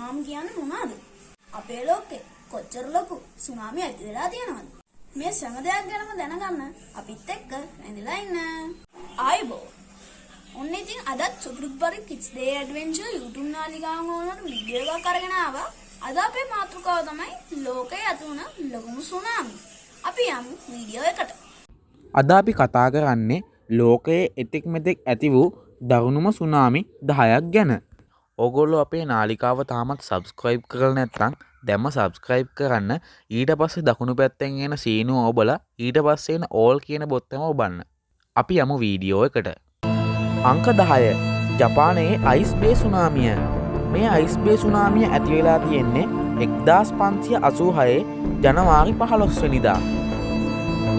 Tsunami කියන්නේ මොනවද? අපේ ලෝකේ කොච්චර ලොකු සුනාමි ඇති වෙලා තියෙනවද? මේ සෑම දෙයක් ගැනම දැනගන්න අපිත් එක්ක රැඳිලා ඉන්න. ආයිබෝ. ඔන්න ඉතින් අදත් සුපුරුද්බරි කිඩ්ස් ඩේ ඇඩ්වෙන්චර් YouTube නාලිකාව වලට වීඩියෝ එකක් අරගෙන ආවා. අද අපේ මාතෘකාව තමයි ලෝකයේ ඇති වුණ ලොකුම සුනාමි. අපි යමු වීඩියෝ එකට. අද අපි කතා කරන්නේ ලෝකයේ එතෙක් මෙතෙක් ඇති වූ දරුණුම සුනාමි දහයක් ගැන. ඔගොල්ලො අපේ නාලිකාව තාමත් සබස්ක්‍රයිබ් කරල නැත්තං දැම්ම සබස්ක්‍රයිබ් කරන්න ඊට පස්සේ දකුණු පැත්තෙන් එන සීනුව ඔබල ඊට පස්සෙන ඕල් කියන බොත්තම ඔබන්න. අපි යමු වීඩියෝ එකට. අංක දහය ජපානයේ අයිස්බේ සුනාමිය මේ අයිස්බේ සුනාමිය ඇතිවෙලා තියෙන්නේ එක්දස් පන්සිය අසූහයේ ජනවාරි පහළොස්වනිදා.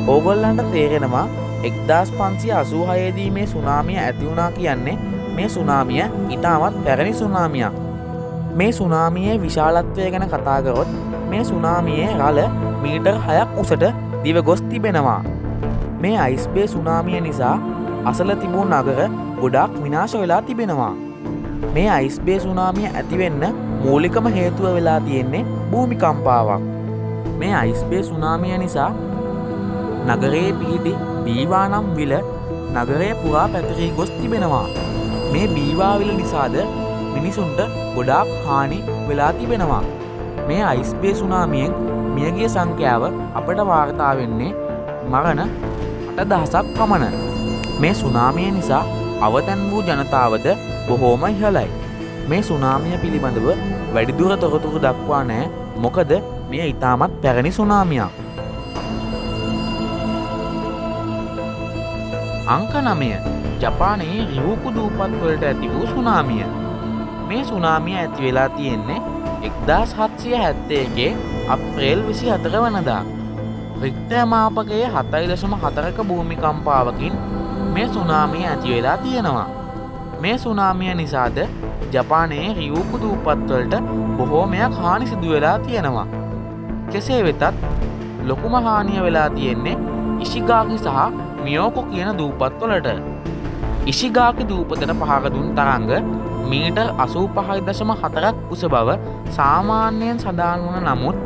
ඕගොල්ලන්ට තේරෙනවා එක්දස් පන්සිය අසූහයේදී මේ සුනාමිය ඇතිවුණා කියන්නේ මේ සුනාමිය ඉතාමත් පැරණි සුනාමියක්. මේ සුනාමියේ විශාලත්වය ගැන කතාගරොත් මේ සුනාමියේ රල මීටර් හයක් උසට දිව ගොස් තිබෙනවා. මේ අයිස්බේ සුනාමිය නිසා අසල තිබූ නගර ගොඩක් විනාශ වෙලා තිබෙනවා. මේ අයිස්බේ සුනාමිය ඇතිවෙන්න මූලිකම හේතුව වෙලා තියෙන්නේ භූමිකම්පාවක්. මේ අයිස්බේ සුනාමිය නිසා නගරයේ පිහිටි බීවානම් විල නගරය පුරා පැතරී ගොස් තිබෙනවා. මේ බීවාවිල නිසාද මිනිසුන්ට ගොඩාක් හානි වෙලා තිබෙනවා. මේ අයිස්බේ සුනාමියෙන් මියගිය සංඛ්‍යාව අපට වාර්තා වෙන්නේ මරණ අට දහසක් පමණ. මේ සුනාමිය නිසා අවතැන් වූ ජනතාවද බොහෝම ඉහලයි. මේ සුනාමිය පිළිබඳව වැඩිදුර තොරතුරු දක්වා නෑ මොකද මෙය ඉතාමත් පැරණි සුනාමියක්. අංක නමය ජපානයේ රිවූකු දූපත්වලට ඇති වූ සුනාමිය. මේ සුනාමිය ඇති වෙලා තියෙන්නේ එක්දස් හත්සිය හැත්තේගේ අප්‍රේල් විසි හතර වනදා. රික්තයමාපකයේ හතයි දශම හතරක භූමිකම්පාවකින් මේ සුනාමිය ඇති වෙලා තියෙනවා. මේ සුනාමිය නිසාද ජපානයේ රියූකු දූපත්වලට බොහෝමයක් හානි සිදුවෙලා තියෙනවා. කෙසේ වෙතත් ලොකුම හානිය වෙලා තියෙන්නේ ඉශිගාකි සහ මියෝකො කියන දූපත්වලට. ඉශිගාකි දූපතට පහරදුන් තරංග මීටර් අසූ පහයි දශම හතරක් උස බව සාමාන්‍යයෙන් සඳහන් වන නමුත්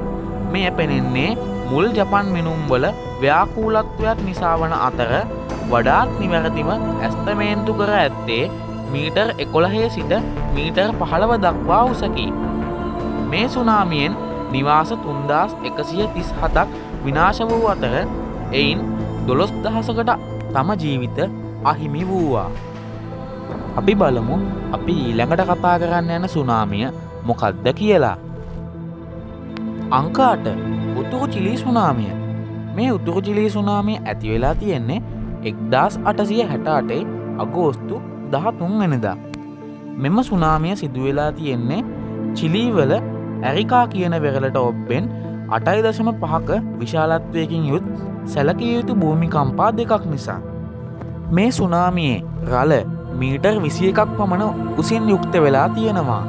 මෙය පෙනෙන්නේ මුල් ජපන් මිනුම්වල ව්‍යාකූලත්වයක් නිසා වන අතර වඩාත් නිවැරදිම ඇස්තමේන්තු කර ඇත්තේ මීටර් එකොළහේ සිට මීටර් පහළව දක්වා උසකි. මේ සුනාමියෙන් නිවාස තුන්දස් එකසිය තිස් හතක් විනාශ වූ අතර එයින් දොළොස් දහසකට තම ජීවිත අහිමි වූවා. අපි බලමු අපි ඊළඟට කතා කරන්න යන සුනාමිය මොකක්ද කියලා. අංකාට උතුරු චිලී සුනාමිය මේ උතුරු චිලී සුනාමිය ඇතිවෙලා තියෙන්නේ එක්දස් අටසිය හැට අටේ අගෝස්තු දහතුන් වෙනදා. මෙම සුනාමිය සිදුවෙලා තියෙන්නේ චිලීවල ඇරිකා කියන වෙරලට ඔබ්බෙන් අටයි දශම පහක විශාලත්වයකින් යුත් සැලකිය යුතු භූමිකම්පා දෙකක් නිසා. මේ සුනාමියේ රල මීටර් විසිය එකක් පමණ උසින් යුක්ත වෙලා තියෙනවා.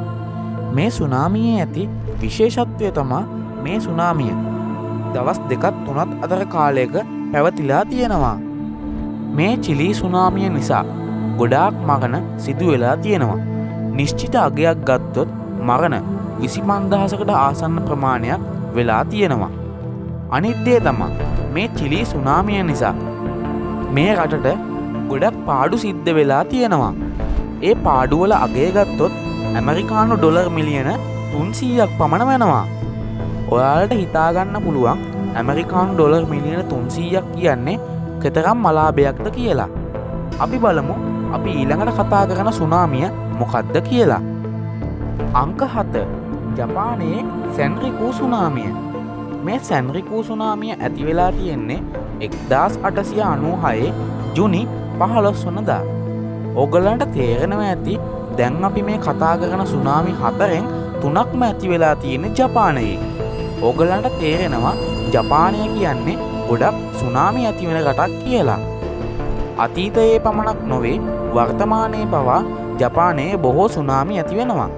මේ සුනාමියේ ඇති විශේෂත්වය තමා මේ සුනාමිය දවස් දෙකත් තුනත් අතර කාලයක පැවතිලා තියෙනවා. මේ චිලී සුනාමිය නිසා ගොඩාක් මගන සිදු වෙලා තියෙනවා. නිශ්චිත අගයක් ගත්තොත් මරණ විසිමන්දහසකට ආසන්න ප්‍රමාණයක් වෙලා තියෙනවා. අනිද්දේ තමා මේ චිලී සුනාමිය නිසා මේ රටට ගොඩක් පාඩු සිද්ධ වෙලා තියෙනවා. ඒ පාඩුවල අගේගත්තොත් ඇමරිකානු ඩොලර් මිලියන තුන්සීයක් පමණ වෙනවා. ඔයාලට හිතාගන්න පුළුවන් ඇමරිකානු ඩොලර් මිලියන තුන්සීයක් කියන්නේ කෙතරම් මලාභයක්ද කියලා. අපි බලමු අපි ඊළඟට කතා කරන සුනාමිය මොකක්ද කියලා. අංක හත ජපානයේ සැන්රිකූ සුනාමිය මේ සැන්රිකූ සුනාමිය ඇතිවෙලා තියෙන්නේ එක්දස් අටසිය අනූහයේ ජුනි පහළොස් වනදා. ඔගලන්ට තේරෙනව ඇති දැන් අපි මේ කතා කරන සුනාමි හතරෙන් තුනක්ම ඇති වෙලා තියෙන ජපානයේ. ඕගලන්ට තේරෙනවා ජපානය කියන්නේ ගොඩක් සුනාමි ඇතිවෙන රටක් කියලා. අතීතයේ පමණක් නොවේ වර්තමානයේ පවා ජපානයේ බොහෝ සුනාමි ඇතිවෙනවා.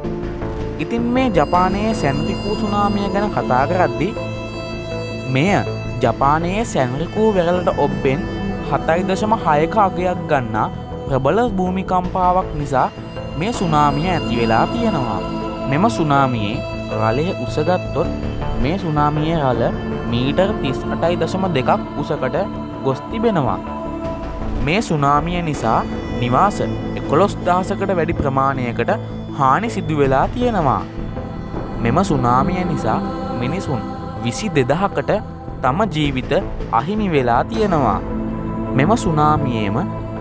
ඉතින් මේ ජපානයේ සැන්රිකූ සුනාමිය ගැන කතා කරද්දි මෙය ජපානයේ සැන්රිකූ වෙරලට ඔබ්බෙන් හතයි දශම හයක අගයක් ගන්නා ප්‍රබල භූමිකම්පාවක් නිසා මේ සුනාමිය ඇති වෙලා තියෙනවා. මෙම සුනාමියේ රලය උසගත්තොත් මේ සුනාමියේ රල මීටර් තිස් අටයි දශම දෙකක් උසකට ගොස් තිබෙනවා. මේ සුනාමිය නිසා නිවාස එකොළොස් දහසකට වැඩි ප්‍රමාණයකට හානි සිදුවෙලා තියෙනවා. මෙම සුනාමිය නිසා මිනිසුන් විසි දෙදහකට තම ජීවිත අහිමි වෙලා තියෙනවා. මෙම සුනාමියේම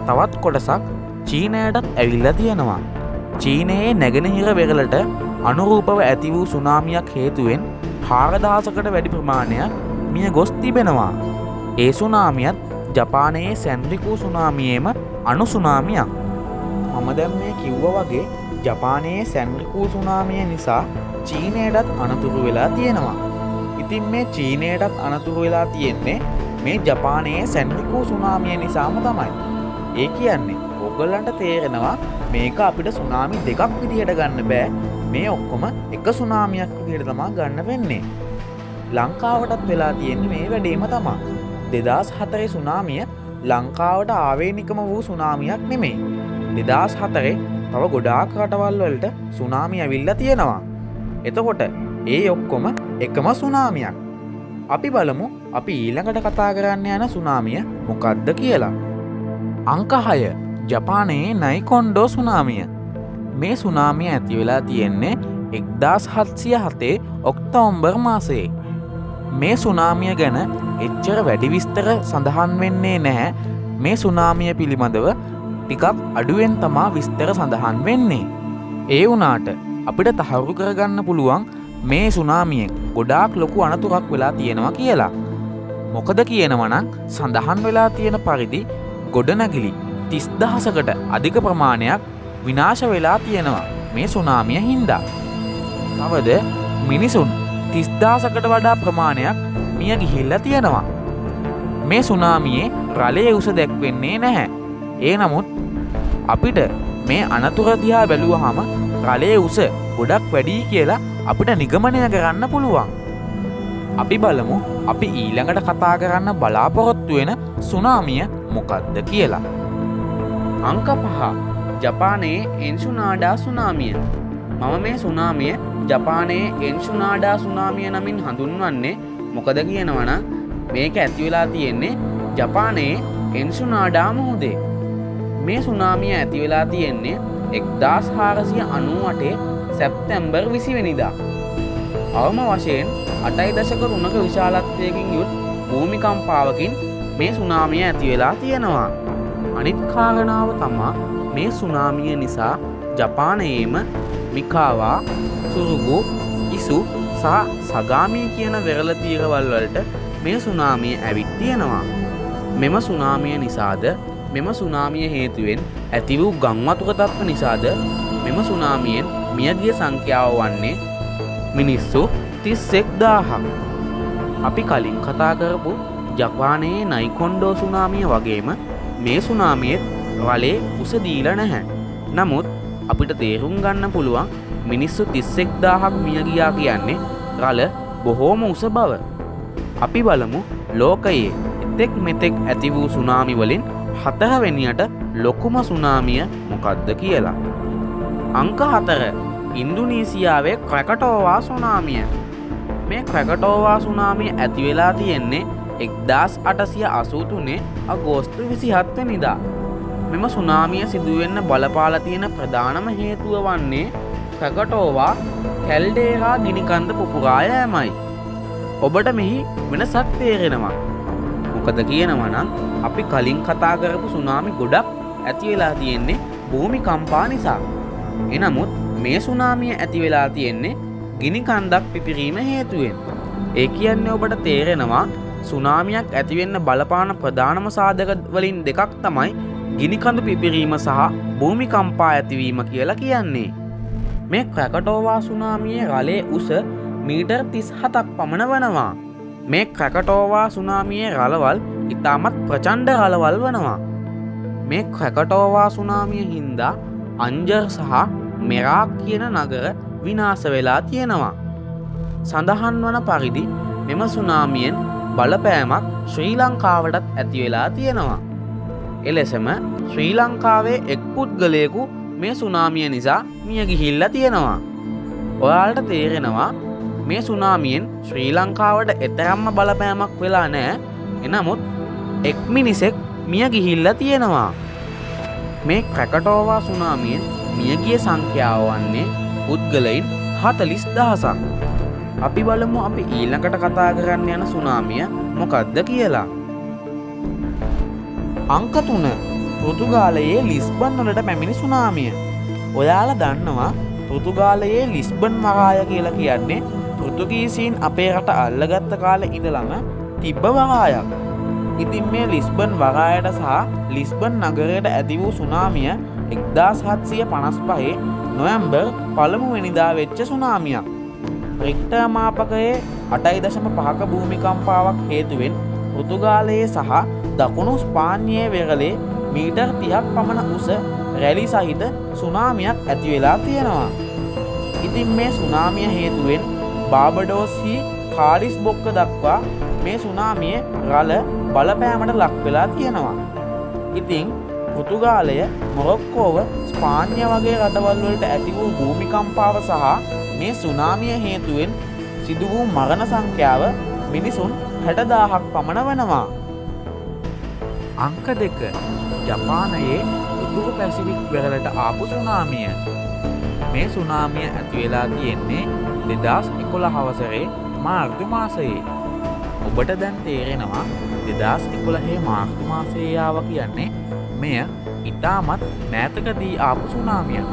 තවත් කොටසක් චීනයටත් ඇවිල්ල තියෙනවා. චීනයේ නැගෙනහිර වෙරලට අනුරූපව ඇති වූ සුනාමියක් හේතුවෙන් හාරදහසකට වැඩි ප්‍රමාණයක් මිය ගොස් තිබෙනවා. ඒ සුනාමියත් ජපානයේ සැන්ද්‍රිකූ සුනාමියේම අනුසුනාමියක්. මම දැම් මේ කිව්ව වගේ ජපානයේ සැන්ද්‍රිකූ සුනාමිය නිසා චීනයටත් අනතුරු වෙලා තියෙනවා. ඉතින් මේ චීනයටත් අනතුරු වෙලා තියෙන්නේ මේ ජපානයේ සැන්ද්‍රිකූ සුනාමිය නිසාම තමයි. ඒ කියන්නේ ඔගොල්ලන්ට තේරෙනවා මේක අපිට සුනාමි දෙකක් විදිහට ගන්න බෑ මේ ඔක්කොම එක සුනාමියක් විදිහට තමා ගන්න වෙන්නේ. ලංකාවටත් වෙලා තියෙන්නේ මේ වැඩේම තමා. දෙදස් හතරේ සුනාමිය ලංකාවට ආවේනිකම වූ සුනාමියක් නෙමෙයි. දෙදස් හතරේ තව ගොඩාක් රටවල් වලට සුනාමි ඇවිල්ල තියෙනවා. එතකොට ඒ ඔක්කොම එකම සුනාමියක්. අපි බලමු අපි ඊළඟට කතා කරන්න යන සුනාමිය මොකක්ද කියලා. අංකහය ජපානයේ නයිකොන්්ඩෝ සුනාමිය මේ සුනාමිය ඇති වෙලා තියෙන්නේ එක්දස් හත්සිය හතේ ඔක්තෝම්බර් මාසයේ. මේ සුනාමිය ගැන එච්චර වැඩි විස්තර සඳහන් වෙන්නේ නැහැ මේ සුනාමිය පිළිබඳව ටිකක් අඩුවෙන් තමා විස්තර සඳහන් වෙන්නේ. ඒ වනාට අපිට තහවුරු කරගන්න පුළුවන් මේ සුනාමියෙන් ගොඩාක් ලොකු අනතුරක් වෙලා තියෙනවා කියලා. මොකද කියනවනම් සඳහන් වෙලා තියෙන පරිදි ගොඩනැගිලි තිස්දහසකට අධික ප්‍රමාණයක් විනාශ වෙලා තියෙනවා මේ සුනාමිය හින්දා. තවද මිනිසුන් තිස්දාසකට වඩා ප්‍රමාණයක් මිය ගිහිල්ල තියෙනවා. මේ සුනාමියේ රලය උස දැක්වෙන්නේ නැහැ. ඒ නමුත් අපිට මේ අනතුරදිහා බැලුවහම රලේ උස ගොඩක් වැඩී කියලා අපිට නිගමනය කරන්න පුළුවන්. අපි බලමු අපි ඊළඟට කතා කරන්න බලාපොරොත්තු වෙන සුනාමිය මොකක්ද කියලා. අංක පහ ජපානයේ එන්සුනාඩා සුනාමිය මම මේ සුනාමිය ජපානයේ එන්සුනාඩා සුනාමිය නමින් හඳුන්වන්නේ මොකද කියනවන මේක ඇතිවෙලා තියෙන්නේ ජපානයේ එන්සුනාඩා මුහුදේ මේ සුනාමිය ඇතිවෙලා තියෙන්නේ එක්දස් හාරසිය අනුවටේ සැප්තැම්බර් විසිවෙනිදා අවම වශයෙන් අටයි දශක රුණක විශාලත්වයකින් යුත් භූමිකම්පාවකින් මේ සුනාමිය ඇතිවෙලා තියෙනවා අනිත් කාරණාව තමා මේ සුනාමිය නිසා ජපානයේම මිකාවා සුරුගු ඉසු සහ සගාමී කියන වෙරල තීරවල් වලට මේ සුනාමිය ඇවිත් තියෙනවා. මෙම සුනාමිය නිසාද මෙම සුනාමිය හේතුවෙන් ඇති වූ ගංවතුක තත්ව නිසාද මෙම සුනාමියෙන් මියගිය සංඛ්‍යාව වන්නේ මිනිස්සු තිස්සෙක් දාහක්. අපි කලින් කතා කරපු ජපානයේ නයිකොන්්ඩෝ සුනාමිය වගේම මේ සුනාමියත් වලේ උසදීල නැහැ. නමුත් අපිට තේරුම් ගන්න පුළුවන් මිනිස්සු තිස්සෙක් දාහක් මියගියා කියන්නේ රල බොහෝම උස බව. අපි බලමු ලෝකයේ එතෙක් මෙතෙක් ඇති වූ සුනාමි වලින් හතරවෙනියට ලොකුම සුනාමිය මොකක්ද කියලා. අංක හතර ඉන්දුනීසියාවේ ක්‍රැකටෝවා සුනාමිය මේ ක්‍රැකටෝවා සුනාමිය ඇතිවෙලා තියෙන්නේ එක්දස් අටසිය අසූතුනේ අගෝස්තු විසිහත්ව නිදා. මෙම සුනාමිය සිදුවෙන්න බලපාල තියෙන ප්‍රධානම හේතුව වන්නේ ක්‍රකටෝවා කැල්ඩේහා ගිනිකන්ද පුපුරායෑමයි. ඔබට මෙහි වෙනසක් තේරෙනවා. මොකද කියනවනම් අපි කලින් කතා කරපු සුනාමි ගොඩක් ඇතිවෙලා තියෙන්නේ භූමි කම්පා නිසා. එනමුත් මේ සුනාමිය ඇතිවෙලා තියෙන්නේ ගිනි කන්දක් පිපිරීම හේතුවෙන්. ඒ කියන්නේ ඔබට තේරෙනවා සුනාමියක් ඇතිවෙන්න බලපාන ප්‍රධානම සාධක වලින් දෙකක් තමයි ගිනිකඳු පිපිරීම සහ භූමිකම්පා ඇතිවීම කියලා කියන්නේ. මේ ක්‍රැකටෝවා සුනාමියේ රලේ උස මීටර් තිස් හතක් පමණ වනවා. මේ ක්‍රැකටෝවා සුනාමියේ රලවල් ඉතාමත් ප්‍රචන්්ඩ රලවල් වනවා. මේ ක්‍රැකටෝවා සුනාමිය හින්දා අංජර් සහ මෙරාක් කියන නගර විනාස වෙලා තියෙනවා. සඳහන් වන පරිදි මෙම සුනාමියෙන් බලපෑමක් ශ්‍රී ලංකාවටත් ඇතිවෙලා තියෙනවා. එලෙසම ශ්‍රී ලංකාවේ එක් පුද්ගලයකු මේ සුනාමිය නිසා මිය ගිහිල්ල තියෙනවා. ඔයාලට තේරෙනවා මේ සුනාමියෙන් ශ්‍රී ලංකාවට එතරම්ම බලපෑමක් වෙලා නෑ එනමුත් එක් මිනිසෙක් මිය ගිහිල්ල තියෙනවා මේ ක්‍රැකටෝවා සුනාමියෙන් මියගිය සංඛ්‍යාව වන්නේ පුද්ගලයින් හතලිස් දහසක්. අපි බලමු අපි ඊළඟට කතා කරන්න යන සුනාමිය මොකක්ද කියලා. අංක තුන. පෘතුගාලයේ ලිස්බන් වලට පැමිණි සුනාමිය. ඔයාල දන්නවා පෘතුගාලයේ ලිස්බන් මරාය කියලා කියන්නේ පෘතුගීසීන් අපේ රට අල්ලගත්ත කාල ඉඳළම තිබ්බ වරායක් ඉතින් මේ ලිස්බන් වරායට සහ ලිස්බන් නගරයට ඇති වූ සුනාමිය එක්දාස් හත්සිය පනස් පහේ නොයම්බර් පළමු වෙනිදා වෙච්ච සුනාමියක් රික්ට මාපකයේ අටයි දශම පහක භූමිකම්පාවක් හේතුවෙන් පෘතුගාලයේ සහ දකුණු ස්පාන්‍යයේ වෙරලේ මීටර් තිහක් පමණ උස රැලි සහිත සුනාමියක් ඇතිවෙලා තියෙනවා. ඉතින් මේ සුනාමිය හේතුවෙන් බාබඩෝස්හි කාරිස් බොක්ක දක්වා මේ සුනාමිය රල බලපෑමට ලක් වෙලා තියෙනවා. ඉතිං පෘතුගාලය මොරොක්කෝව ස්පාන්‍ය වගේ රටවල්වලට ඇති වූ භූමිකම්පාව සහ මේ සුනාමිය හේතුවෙන් සිදු වූ මරණ සංඛ්‍යාව මිනිසුන් හැටදාහක් පමණ වනවා. අංක දෙක ජපානයේ උතුරු පැසිවික් වෙරලට ආපු සුනාමිය. මේ සුනාමිය ඇතිවෙලා තියෙන්නේ දෙදස් එකොළ හවසරේ මාර්ග මාසයේ. ඔබට දැන් තේරෙනවා දෙදස් එකොළහේ මාර්ග මාසයාව කියන්නේ මෙය ඉතාමත් නෑතකදී ආපු සුනාමිය.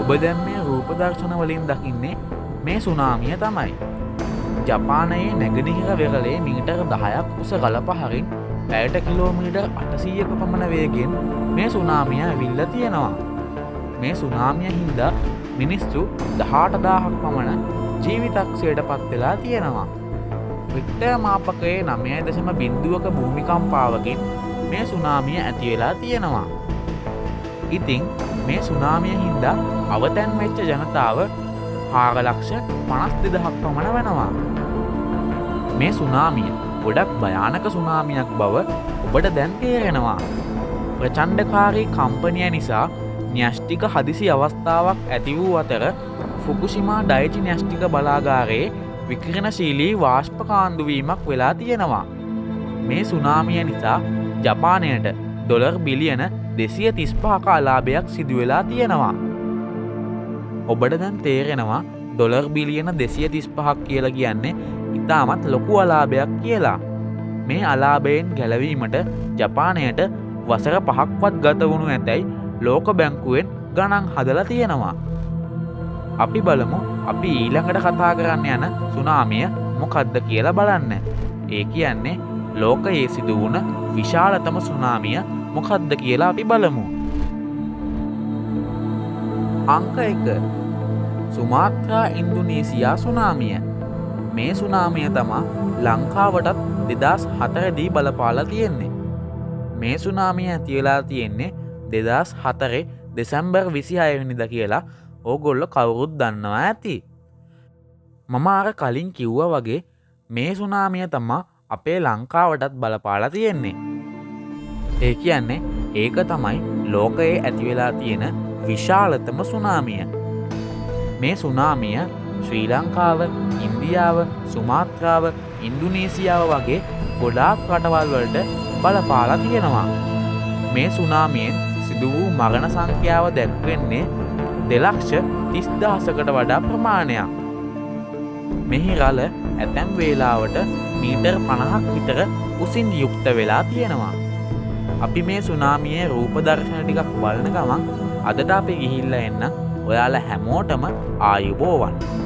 ඔබ දැන් මේ රූපදර්ශන වලින් දකින්නේ මේ සුනාමිය තමයි. ජපානයේ නැගනිහිර වෙරලේ මීටර් දහයක් උස ගලපහරින් පැයට කිලෝමීටර් අටසීයක පමණ වේගෙන් මේ සුනාමිය විල්ල තියෙනවා. මේ සුනාමිය හින්දා මිනිස්සු දහටදාහක් පමණ ජීවිතක්ෂයට පත්වෙලා තියෙනවා. වික්ටය මාපකයේ නමය දශම බින්දුවක භූමිකම්පාවකින් මේ සුනාමිය ඇතිවෙලා තියෙනවා. ඉතිං මේ සුනාමිය හින්දා අවතැන් වෙච්ච ජනතාව හාගලක්ෂ පනස් දෙදහක් පමණ වෙනවා. මේ සුනාමිය ගොඩක් භයානක සුනාමියක් බව ඔබට දැන් තේරෙනවා. ප්‍රචන්්ඩකාරී කම්පනය නිසා න්‍යෂ්ටික හදිසි අවස්ථාවක් ඇති වූ අතර ෆුකුසිමා ඩයිචි න්‍යෂ්ටික බලාගාරයේ විකරණශීලී වාශ්පකාන්දුවීමක් වෙලා තියෙනවා. මේ සුනාමිය නිසා ජපානයට ඩොලර් බිලියන දෙසිය තිස්පාක අලාභයක් සිදුවෙලා තියෙනවා. ඔබට දැන් තේරෙනවා ඩොලර් බිලියන දෙසිය තිස්පහක් කියල කියන්නේ ඉතාමත් ලොකු අලාභයක් කියලා. මේ අලාභයෙන් ගැලවීමට ජපානයට වසර පහක්වත් ගත වුණු ඇතැයි ලෝක බැංකුවෙන් ගණන් හදල තියෙනවා. අපි බලමු අපි ඊළඟට කතා කරන්න යන සුනාමිය මොකද්ද කියලා බලන්න. ඒ කියන්නේ ලෝකයේ සිදු වුණ විශාලතම සුනාමිය මොකද්ද කියලා අපි බලමු. අංක එක සුමාත්‍රා ඉන්දුනීසියා සුනාමිය මේ සුනාමිය තමා ලංකාවටත් දෙදස් හතරදී බලපාලා තියෙන්නේ. මේ සුනාමිය ඇතිවෙලා තියෙන්නේ දෙදස් හතරේ දෙසැම්බර් විසි අයවනිද කියලා ඕගොල්ල කවුරුත් දන්නවා ඇති. මම අර කලින් කිව්ව වගේ මේ සුනාමිය තමා අපේ ලංකාවටත් බලපාලා තියෙන්නේ. ඒ කියන්නේ ඒක තමයි ලෝකයේ ඇතිවෙලා තියෙන විශාලතම සුනාමිය. මේ සුනාමිය ශ්‍රී ලංකාව ඉන්දියාව සුමාත්‍රාව ඉන්දුනීසියාව වගේ ගොඩාක් රටවල් වලට බලපාලා තියෙනවා. මේ සුනාමියෙන් සිදු වූ මගන සංඛ්‍යාව දැක්වෙන්නේ දෙලක්ෂ තිස්දහසකට වඩා ප්‍රමාණයක්. මෙහි රල ඇතැම් වේලාවට මීටර් පණහක් විතර උසින් යුක්ත වෙලා තියෙනවා. අපි මේ සුනාමියේ රූපදර්ශන ටිකක් බලන ගමන් අදට අපි ගිහිල්ල එන්න ඔයාල හැමෝටම ආයුබෝවන්.